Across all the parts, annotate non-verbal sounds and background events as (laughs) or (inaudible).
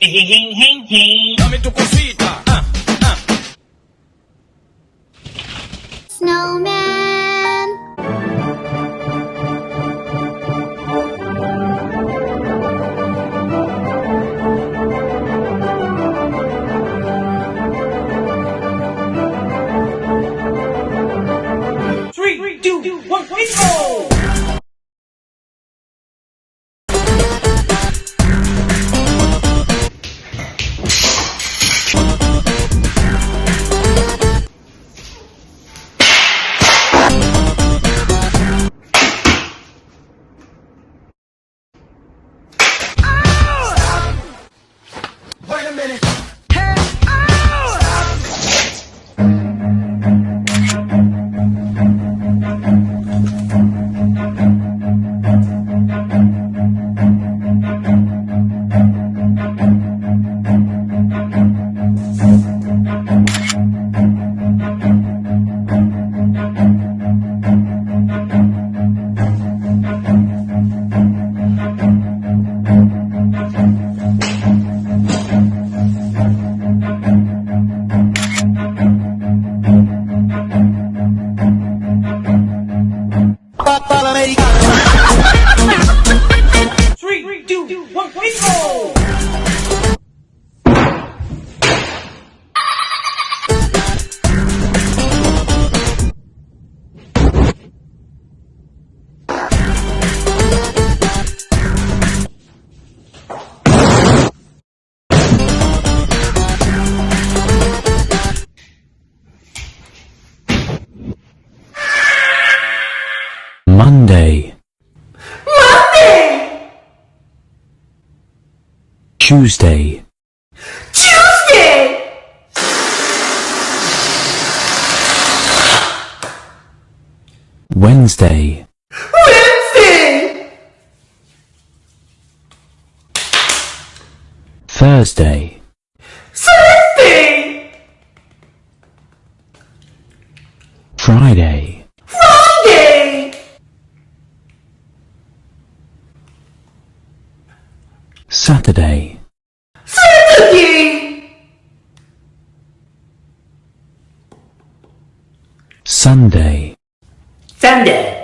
Dame tu cosita. Ah, ah. Snowman. Three, two, one, go! Tuesday Tuesday! Wednesday Wednesday! Thursday Thursday! Friday Friday! Saturday Sunday. Sunday.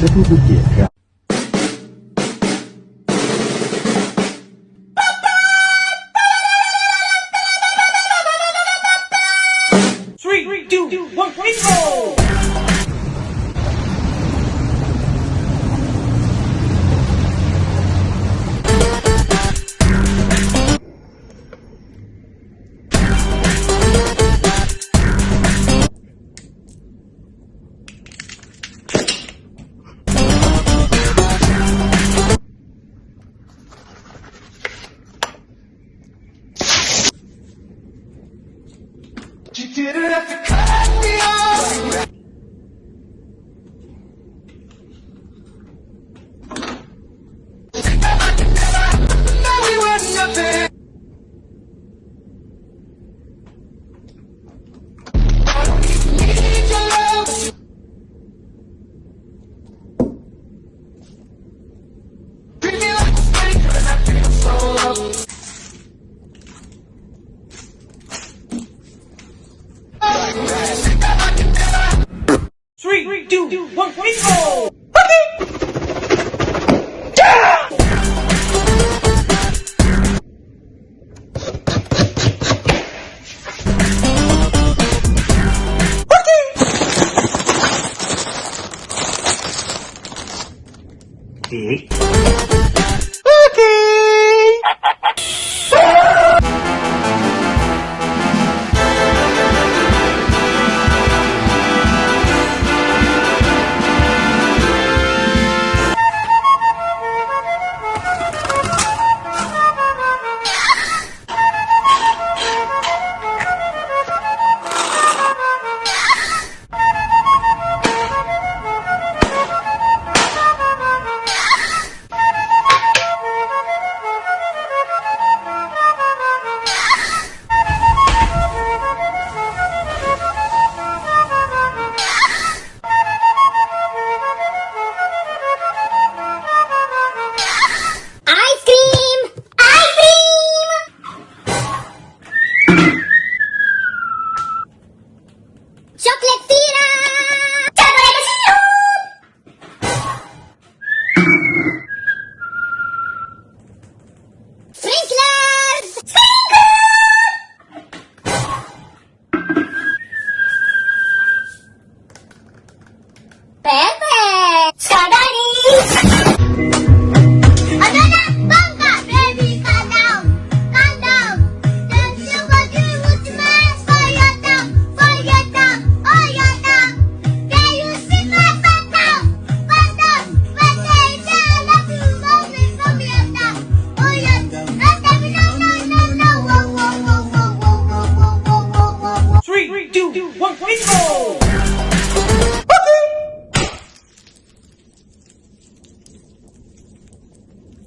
这肚子解开。three, two, one, ready, go!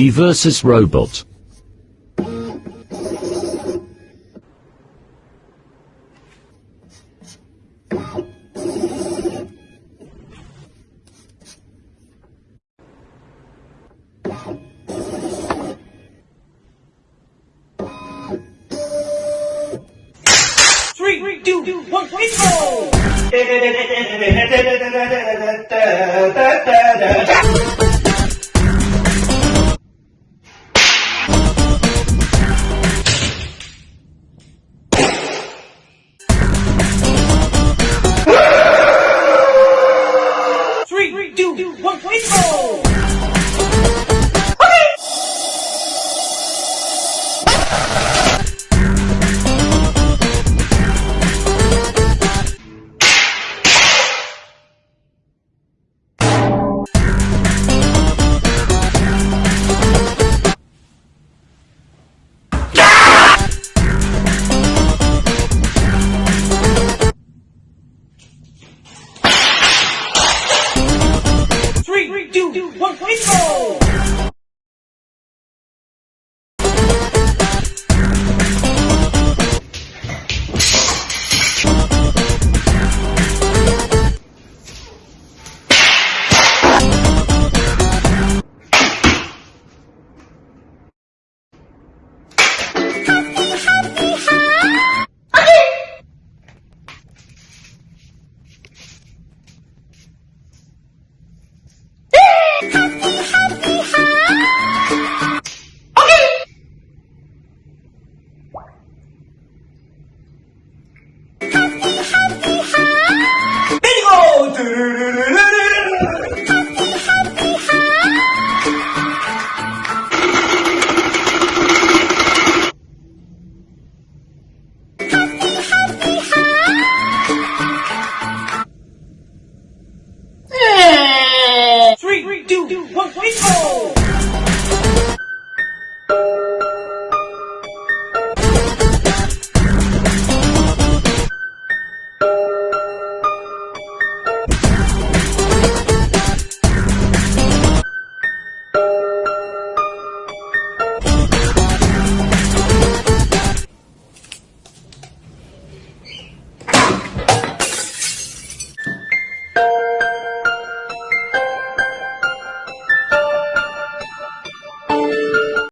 Me vs. Robot. Three, two, one, go! (laughs) two, one,